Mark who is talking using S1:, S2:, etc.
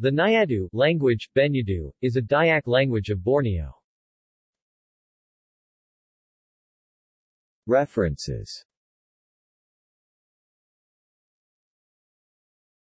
S1: The Nyadu language, Benyadu, is a Dayak language of Borneo.
S2: References